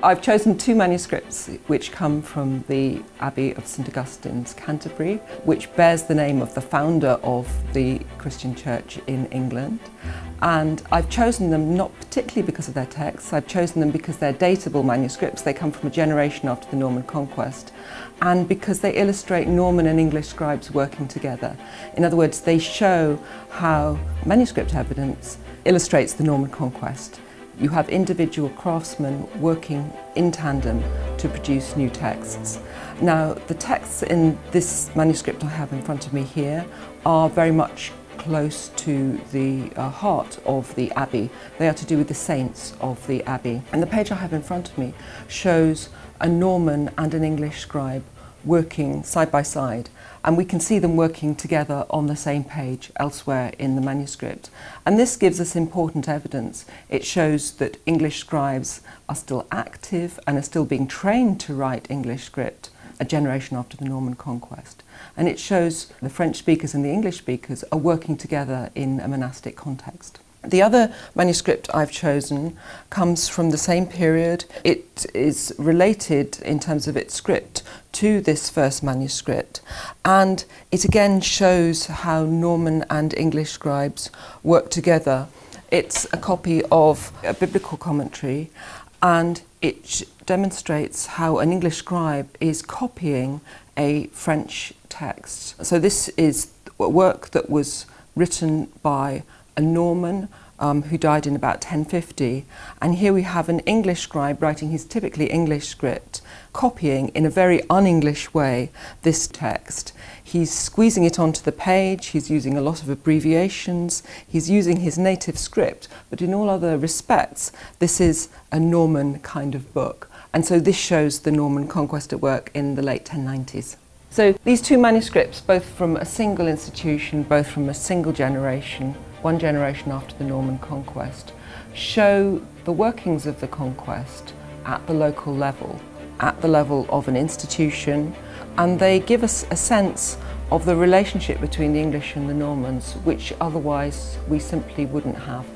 I've chosen two manuscripts which come from the Abbey of St Augustine's, Canterbury, which bears the name of the founder of the Christian church in England. And I've chosen them not particularly because of their texts, I've chosen them because they're datable manuscripts, they come from a generation after the Norman conquest, and because they illustrate Norman and English scribes working together. In other words, they show how manuscript evidence illustrates the Norman conquest. You have individual craftsmen working in tandem to produce new texts. Now, the texts in this manuscript I have in front of me here are very much close to the uh, heart of the Abbey. They are to do with the saints of the Abbey. And the page I have in front of me shows a Norman and an English scribe working side by side and we can see them working together on the same page elsewhere in the manuscript. And this gives us important evidence. It shows that English scribes are still active and are still being trained to write English script a generation after the Norman conquest. And it shows the French speakers and the English speakers are working together in a monastic context. The other manuscript I've chosen comes from the same period. It is related in terms of its script to this first manuscript and it again shows how Norman and English scribes work together. It's a copy of a biblical commentary and it demonstrates how an English scribe is copying a French text. So this is a work that was written by a Norman um, who died in about 1050 and here we have an English scribe writing his typically English script copying in a very un-English way this text. He's squeezing it onto the page, he's using a lot of abbreviations, he's using his native script but in all other respects this is a Norman kind of book and so this shows the Norman conquest at work in the late 1090s. So these two manuscripts, both from a single institution, both from a single generation, one generation after the Norman conquest, show the workings of the conquest at the local level, at the level of an institution, and they give us a sense of the relationship between the English and the Normans, which otherwise we simply wouldn't have.